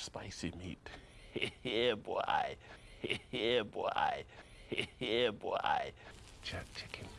spicy meat. yeah, boy. yeah, boy. yeah, boy. Chat chicken.